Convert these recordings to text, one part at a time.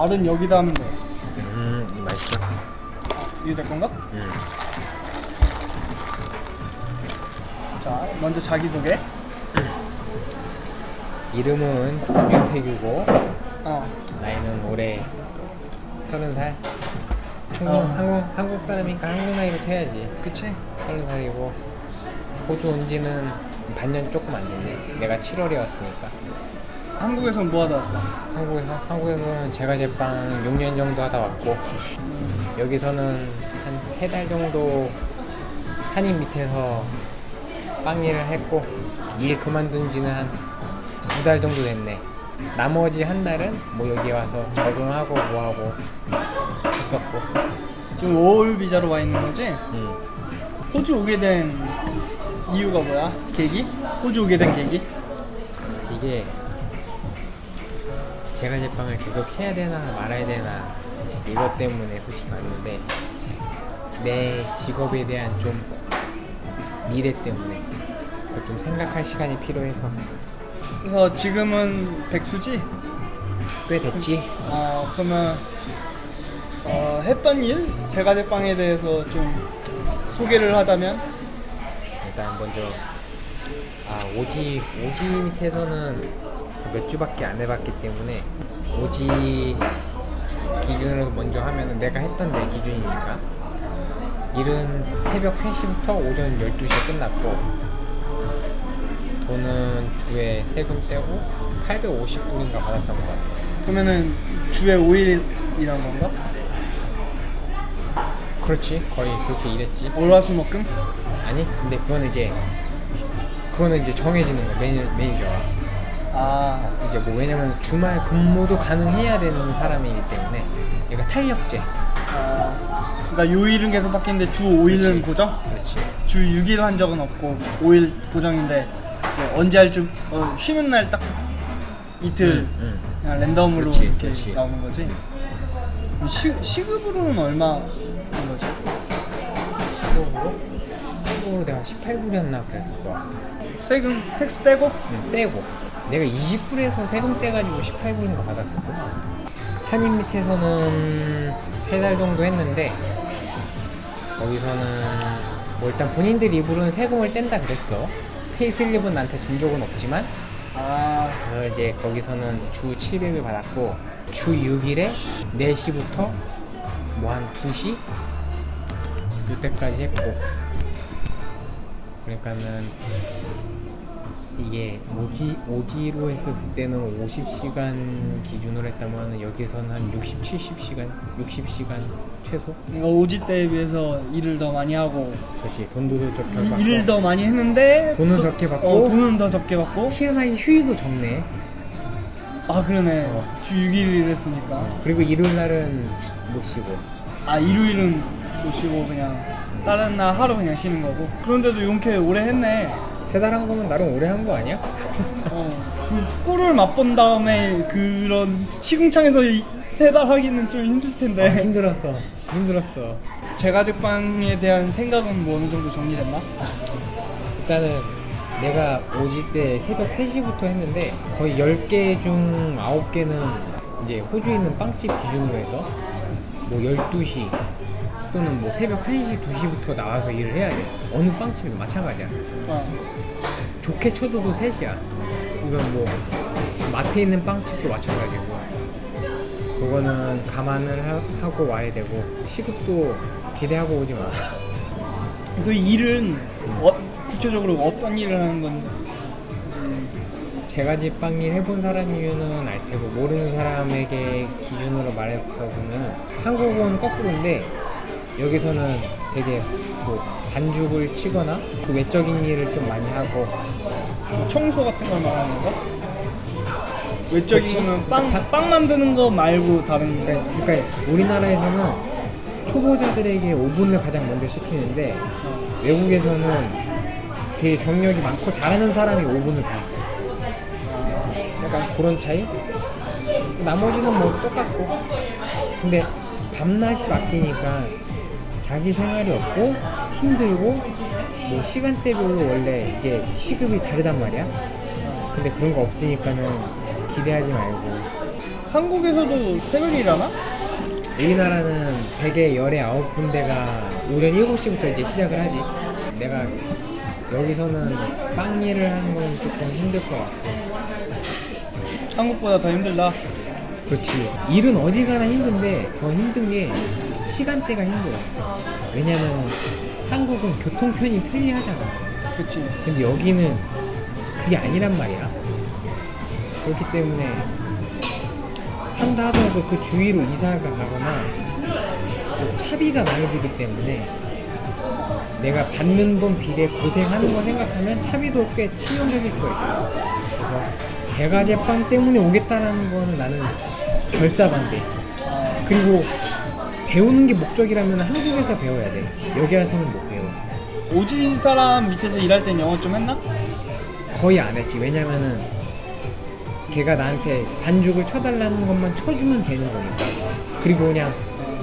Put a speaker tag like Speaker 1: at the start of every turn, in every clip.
Speaker 1: 말은 여기다 하면 돼.
Speaker 2: 음, 이 맛있어.
Speaker 1: 이게 내 건가?
Speaker 2: 음.
Speaker 1: 자, 먼저 자기소개.
Speaker 2: 이름은 윤태규고
Speaker 1: 어.
Speaker 2: 나이는 올해 서른 살. 한국,
Speaker 1: 어.
Speaker 2: 한국 한국 사람이니까 한국 나이로 쳐야지.
Speaker 1: 그치?
Speaker 2: 서른 살이고 호주 온 지는 반년 조금 안 됐네. 내가 7월에 왔으니까.
Speaker 1: 한국에선 뭐 하다 왔어?
Speaker 2: 한국에서 한국에서는 제가 제빵 6년 정도 하다 왔고 여기서는 한세달 정도 한인 밑에서 빵 일을 했고 일 그만둔 지는 한 두 달 정도 됐네. 나머지 한 달은 뭐 여기 와서 적응하고 뭐하고 했었고.
Speaker 1: 지금 5월 비자로 와 있는 거지?
Speaker 2: 음.
Speaker 1: 호주 오게 된 이유가 뭐야? 계기? 호주 오게 된 계기?
Speaker 2: 이게 제가 제빵을 계속 해야 되나 말아야 되나 이것 때문에 솔직히 왔는데 내 직업에 대한 좀 미래 때문에 좀 생각할 시간이 필요해서
Speaker 1: 그래서 지금은 백수지?
Speaker 2: 꽤 됐지
Speaker 1: 어, 그러면 어, 했던 일? 제가 제빵에 대해서 좀 소개를 하자면
Speaker 2: 일단 먼저 아 오지 오지 밑에서는 몇 주밖에 안 해봤기 때문에 오지 기준으로 먼저 하면은 내가 했던 내 기준이니까. 일은 새벽 3시부터 오전 12시에 끝났고 돈은 주에 세금 떼고 850불인가 받았던 것 같아
Speaker 1: 그러면은 주에 5일 일한 건가?
Speaker 2: 그렇지. 거의 그렇게 일했지.
Speaker 1: 월화수목금?
Speaker 2: 아니 근데 그거는 이제 그거는 이제 정해지는 거야 매니, 매니저가
Speaker 1: 아,
Speaker 2: 이제 뭐 왜냐면 주말 근무도 가능해야 되는 사람이기 때문에 얘가 탄력제
Speaker 1: 아 그러니까 요일은 계속 바뀌는데 주 5일은
Speaker 2: 그렇지.
Speaker 1: 고정?
Speaker 2: 그렇지
Speaker 1: 주 6일 한 적은 없고 5일 고정인데 이제 언제 할줄 어, 쉬는 날 딱 이틀
Speaker 2: 응,
Speaker 1: 그냥 랜덤으로
Speaker 2: 그렇지,
Speaker 1: 이렇게
Speaker 2: 그렇지.
Speaker 1: 나오는 거지. 시, 시급으로는 얼마 인 거지?
Speaker 2: 시급으로? 시급으로 내가 18불이었나 그랬을 거야
Speaker 1: 세금 tax 떼고
Speaker 2: 응, 떼고 내가 20불에서 세금 떼가지고 18불인가 받았었구나. 한인 밑에서는 3달 정도 했는데 거기서는 뭐 일단 본인들 입으로는 세금을 뗀다 그랬어. 페이슬립은 나한테 준 적은 없지만
Speaker 1: 아.
Speaker 2: 어, 이제 거기서는 주 700을 받았고 주 6일에 4시부터 뭐 한 2시? 이때까지 했고. 그러니까는 이게 오지, 오지로 했었을 때는 50시간 기준으로 했다면 여기서는 한 60, 70시간 60시간 최소?
Speaker 1: 뭔가 오지 때에 비해서 일을 더 많이 하고
Speaker 2: 그렇지. 돈도 적게
Speaker 1: 이-
Speaker 2: 받고.
Speaker 1: 일을 더 많이 했는데
Speaker 2: 돈은
Speaker 1: 또-
Speaker 2: 적게 받고.
Speaker 1: 어, 돈은 더 적게 받고.
Speaker 2: 희한하게 휴일도 적네.
Speaker 1: 아 그러네.
Speaker 2: 어.
Speaker 1: 주 6일 일했으니까.
Speaker 2: 그리고 일요일 날은 못 쉬고.
Speaker 1: 아 일요일은 못 쉬고 그냥 다른 날 하루 그냥 쉬는 거고. 그런데도 용케 오래 했네
Speaker 2: 세 달 한 거면 나름 오래 한 거 아니야?
Speaker 1: 어, 그 꿀을 맛본 다음에 그런 시궁창에서 세 달 하기는 좀 힘들
Speaker 2: 아,
Speaker 1: 텐데
Speaker 2: 힘들었어 힘들었어
Speaker 1: 제가 제빵에 대한 생각은 뭐 어느 정도 정리됐나?
Speaker 2: 일단은 내가 오지 때 새벽 3시부터 했는데 거의 10개 중 9개는 이제 호주에 있는 빵집 기준으로 해서 뭐 12시 또는 뭐 새벽 1시, 2시부터 나와서 일을 해야 돼. 어느 빵집이든 마찬가지야.
Speaker 1: 어.
Speaker 2: 좋게 쳐도 3시야. 이건 뭐 마트에 있는 빵집도 마찬가지고. 그거는 감안을 하, 고 와야 되고 시급도 기대하고 오지 마.
Speaker 1: 그 일은 어, 구체적으로 어떤 일을 하는 건지.
Speaker 2: 제가 집빵일 해본 사람이면은 알 테고 모르는 사람에게 기준으로 말해서 보면 한국은 거꾸로인데 여기서는 되게 뭐 반죽을 치거나 그 외적인 일을 좀 많이 하고
Speaker 1: 뭐 청소 같은 걸 말하는 건가? 외적인
Speaker 2: 그치.
Speaker 1: 거는 빵, 빵 만드는 거 말고 다른 거
Speaker 2: 그러니까, 그러니까 우리나라에서는 초보자들에게 오븐을 가장 먼저 시키는데 외국에서는 되게 경력이 많고 잘하는 사람이 오븐을 봐. 약간 그런 차이? 나머지는 뭐 똑같고. 근데 밤낮이 바뀌니까 자기 생활이 없고 힘들고 뭐 시간대별로 원래 이제 시급이 다르단 말이야. 근데 그런 거 없으니까는 기대하지 말고
Speaker 1: 한국에서도 새벽에 일하나?
Speaker 2: 우리나라는 대개 열에 아홉 군데가 오전 7시부터 이제 시작을 하지. 내가 여기서는 빵 일을 하는 건 조금 힘들 것 같고.
Speaker 1: 한국보다 더 힘들다.
Speaker 2: 그렇지. 일은 어디 가나 힘든데 더 힘든 게 시간대가 힘들어. 왜냐면 한국은 교통편이 편리하잖아.
Speaker 1: 그치.
Speaker 2: 근데 여기는 그게 아니란 말이야. 그렇기 때문에 한다 하더라도 그 주위로 이사가 가거나 또 차비가 많이 들기 때문에 내가 받는 돈 비례 고생하는 거 생각하면 차비도 꽤 치명적일 수가 있어. 그래서 제가 제빵 때문에 오겠다라는 거는 나는 결사 반대.
Speaker 1: 아,
Speaker 2: 그리고 배우는 게 목적이라면 한국에서 배워야 돼. 여기 와서는 못 배워.
Speaker 1: 오지 사람 밑에서 일할 땐 영어 좀 했나?
Speaker 2: 거의 안 했지. 왜냐면은 걔가 나한테 반죽을 쳐달라는 것만 쳐주면 되는 거니까. 그리고 그냥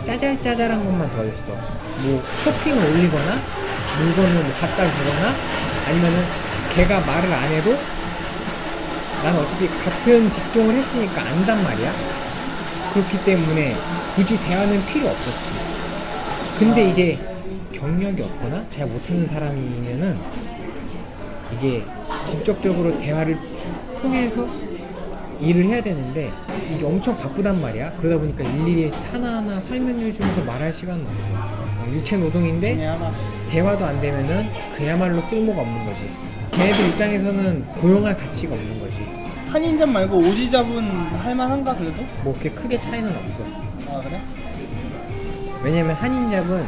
Speaker 2: 짜잘짜잘한 것만 더 했어. 뭐 토핑을 올리거나 물건을 뭐 갖다 주거나 아니면은 걔가 말을 안 해도 난 어차피 같은 직종을 했으니까 안단 말이야. 그렇기 때문에 굳이 대화는 필요 없었지. 근데 이제 경력이 없거나 잘 못하는 사람이면은 이게 직접적으로 대화를 통해서 일을 해야 되는데 이게 엄청 바쁘단 말이야. 그러다 보니까 일일이 하나하나 설명해 주면서 말할 시간은 없어. 어, 육체 노동인데. 대화도 안 되면은 그야말로 쓸모가 없는 거지. 걔네들 입장에서는 고용할 가치가 없는 거지.
Speaker 1: 한인잡 말고 오지 잡은 할만한가 그래도?
Speaker 2: 뭐 그렇게 크게 차이는 없어.
Speaker 1: 아 그래?
Speaker 2: 왜냐면 한인잡은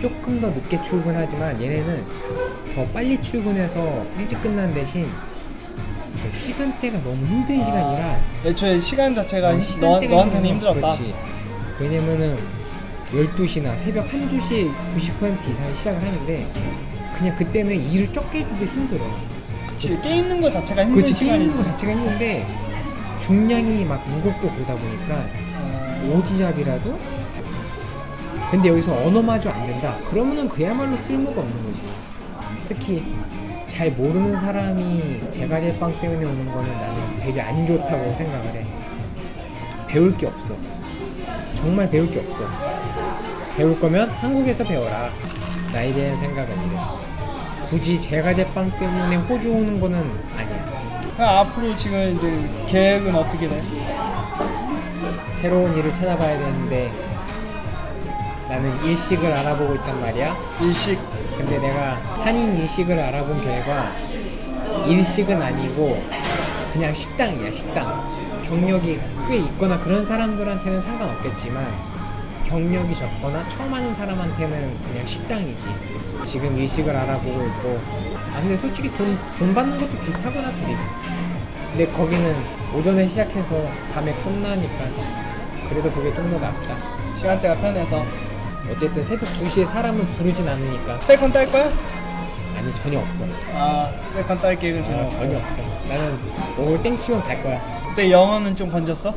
Speaker 2: 조금 더 늦게 출근하지만 얘네는 더 빨리 출근해서 일찍 끝난 대신 그 시간대가 너무 힘든 시간이라
Speaker 1: 애초에 시간 자체가
Speaker 2: 어,
Speaker 1: 너, 너한테는. 힘들었다.
Speaker 2: 그렇지. 왜냐면은 12시나 새벽 1, 2시에 90% 이상이 시작을 하는데 그냥 그때는 일을 적게 해줘도 힘들어.
Speaker 1: 그치 깨 있는 거 자체가 힘든
Speaker 2: 그렇지
Speaker 1: 시간이
Speaker 2: 게임인 거 자체가 힘든데 중량이 막 무겁고 그러다 보니까
Speaker 1: 어,
Speaker 2: 오지잡이라도? 근데 여기서 언어마저 안 된다. 그러면은 그야말로 쓸모가 없는 거지. 특히 잘 모르는 사람이 제가 제빵 때문에 오는 거는 나는 되게 안 좋다고 생각을 해. 배울 게 없어. 정말 배울 게 없어. 배울 거면 한국에서 배워라. 나에 대한 생각은 이래 굳이 제가 제빵 때문에 호주 오는 거는 아니야
Speaker 1: 그럼 앞으로 지금 이제 계획은 어떻게 돼?
Speaker 2: 새로운 일을 찾아봐야 되는데 나는 일식을 알아보고 있단 말이야.
Speaker 1: 일식
Speaker 2: 근데 내가 한인 일식을 알아본 결과 일식은 아니고 그냥 식당이야 식당. 경력이 꽤 있거나 그런 사람들한테는 상관없겠지만 경력이 적거나 처음 하는 사람한테는 그냥 식당이지. 지금 일식을 알아보고 있고 아 근데 솔직히 돈, 돈 받는 것도 비슷하구나 둘이. 근데 거기는 오전에 시작해서 밤에 끝나니까 그래도 그게 좀 더 낫다.
Speaker 1: 시간대가 편해서
Speaker 2: 어쨌든 새벽 2시에 사람을 부르진 않으니까
Speaker 1: second 딸 거야?
Speaker 2: 아니 전혀 없어
Speaker 1: 아 second 딸 계획은 전혀
Speaker 2: 어,
Speaker 1: 없고.
Speaker 2: 전혀 없어 나는 오늘 땡치면 갈 거야
Speaker 1: 그때 영어는 좀 번졌어?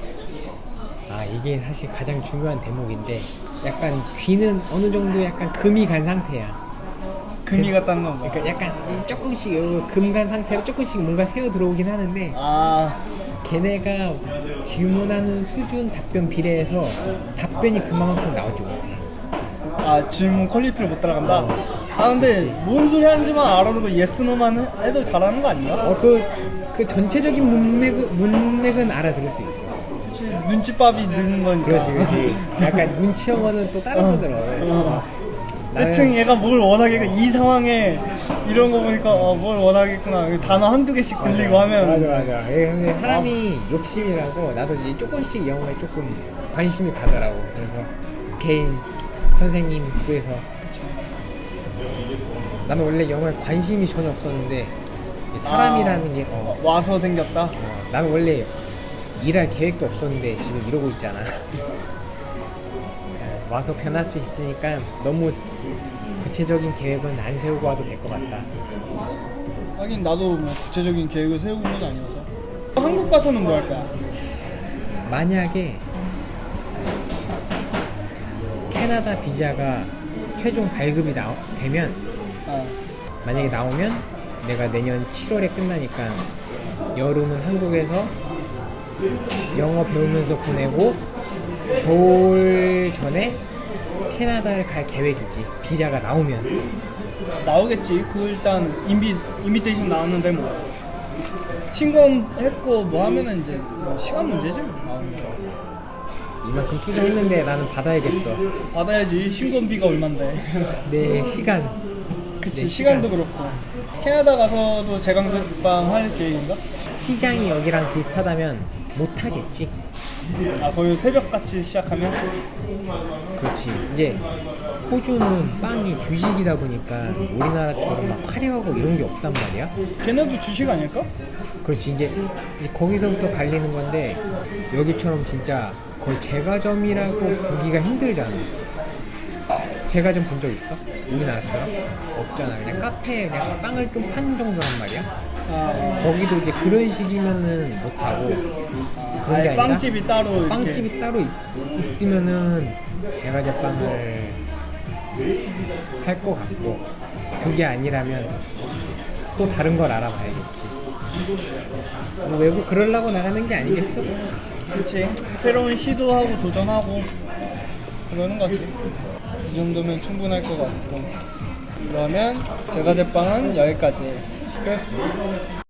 Speaker 2: 아 이게 사실 가장 중요한 대목인데 약간 귀는 어느 정도 약간 금이 간 상태야
Speaker 1: 금이 갔다는 건 뭐야?
Speaker 2: 그러니까 약간 이 조금씩 금 간 상태로 조금씩 뭔가 새어 들어오긴 하는데
Speaker 1: 아
Speaker 2: 걔네가 질문하는 수준 답변 비례해서 답변이 그만큼 나오지 못해
Speaker 1: 아 질문 quality를 못 따라간다?
Speaker 2: 어.
Speaker 1: 아 근데
Speaker 2: 그치.
Speaker 1: 뭔 소리 하는지만 알아두고 yes no만 해도 잘하는 거 아닌가?
Speaker 2: 어그 그 전체적인 문맥, 문맥은 알아들을 수 있어
Speaker 1: 눈치밥이 느는 거니까.
Speaker 2: 그렇지 그렇지. 약간 눈치 영어는 또 다른 거더라.
Speaker 1: 어.
Speaker 2: 나는-
Speaker 1: 대충 얘가 뭘 원하겠고 이 상황에 이런 거 보니까 어, 뭘 원하겠구나. 단어 한두 개씩 들리고 하면
Speaker 2: 맞아 맞아. 예, 근데 사람이 욕심이라고 나도 이제 조금씩 영어에 조금 관심이 가더라고. 그래서 개인 선생님 구해서. 나는 원래 영어에 관심이 전혀 없었는데 이 사람이라는 게 어,
Speaker 1: 어, 와서 생겼다?
Speaker 2: 어, 나는 원래 일할 계획도 없었는데 지금 이러고 있잖아. 예, 와서 변할 수 있으니까 너무 구체적인 계획은 안 세우고 와도 될 것 같다.
Speaker 1: 하긴 나도 뭐 구체적인 계획을 세우고 있는 건 아니어서. 한국 가서는 뭐할 거야?
Speaker 2: 만약에 캐나다 비자가 최종 발급이 나, 되면
Speaker 1: 아,
Speaker 2: 만약에 나오면 내가 내년 7월에 끝나니까 여름은 한국에서 영어 배우면서 보내고 겨울 전에 캐나다를 갈 계획이지. 비자가 나오면.
Speaker 1: 나오겠지. 그 일단 인비 인비테이션 나왔는데 뭐 신검했고 뭐 하면은 이제 뭐 시간 문제지 뭐 나오는 거.
Speaker 2: 이만큼 투자했는데 나는 받아야겠어.
Speaker 1: 받아야지 신검비가 얼만데.
Speaker 2: 내 시간.
Speaker 1: 그치
Speaker 2: 네,
Speaker 1: 시간도 그렇고. 캐나다 가서도 제강제빵 할 계획인가?
Speaker 2: 시장이 여기랑 비슷하다면 못 하겠지.
Speaker 1: 아 거의 새벽 같이 시작하면
Speaker 2: 그렇지. 이제 호주는 빵이 주식이다 보니까 우리나라처럼 막 화려하고 이런 게 없단 말이야.
Speaker 1: 걔네도 주식 아닐까?
Speaker 2: 그렇지. 이제, 이제 거기서부터 갈리는 건데 여기처럼 진짜 거의 제과점이라고 보기가 힘들잖아. 제과점 본 적 있어? 우리나라처럼? 없잖아. 그냥 카페에 그냥 빵을 좀 파는 정도란 말이야.
Speaker 1: 아,
Speaker 2: 거기도 이제 그런 식이면은 못하고 그런 게 아니라
Speaker 1: 빵집이 따로 이렇게.
Speaker 2: 빵집이 따로 있, 있으면은 제가 제빵을 할 것 같고 그게 아니라면 또 다른 걸 알아봐야겠지 뭐 외국 그러려고 나가는 게 아니겠어?
Speaker 1: 그렇지 새로운 시도하고 도전하고 그러는 거지 이 정도면 충분할 것 같고 그러면 제과제빵은 여기까지 끝